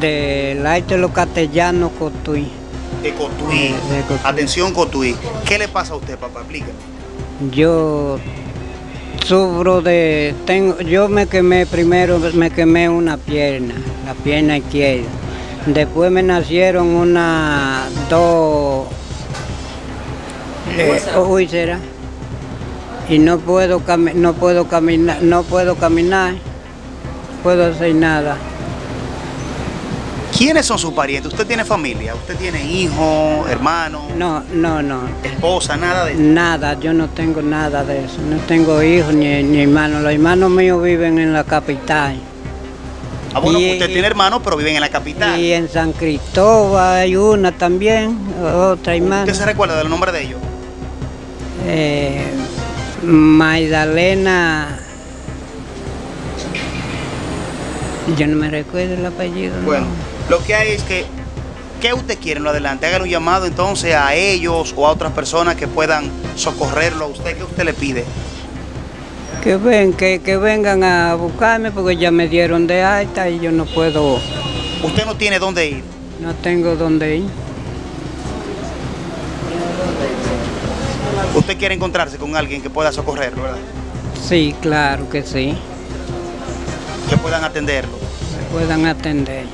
del arte de los castellanos Cotuí. De Cotuí. De Cotuí. Atención, Cotuí. ¿Qué le pasa a usted, papá? Explíqueme. Yo sufro de, tengo, yo me quemé primero, me quemé una pierna, la pierna izquierda. Después me nacieron una, dos eh, úlceras y no puedo no puedo caminar, no puedo caminar, puedo hacer nada. ¿Quiénes son sus parientes? ¿Usted tiene familia? ¿Usted tiene hijos, hermanos, No, no, no, esposa, nada de eso? nada, yo no tengo nada de eso, no tengo hijos ni, ni hermanos, los hermanos míos viven en la capital. Ah, bueno, Y- usted tiene hermanos, pero viven en la capital. Y en San Cristóbal hay una también, otra hermana. ¿Usted se recuerda del nombre de ellos? Eh, Magdalena. Yo no me recuerdo el apellido. no. Lo que hay es que, ¿qué usted quiere en lo adelante? Hágale un llamado entonces a ellos o a otras personas que puedan socorrerlo a usted. ¿Qué usted le pide? Que, ven, que, que vengan a buscarme porque ya me dieron de alta y yo no puedo, Usted no tiene dónde ir. no tengo dónde ir. Usted quiere encontrarse con alguien que pueda socorrerlo, ¿verdad? Sí, claro que sí, Que puedan atenderlo. me puedan atender.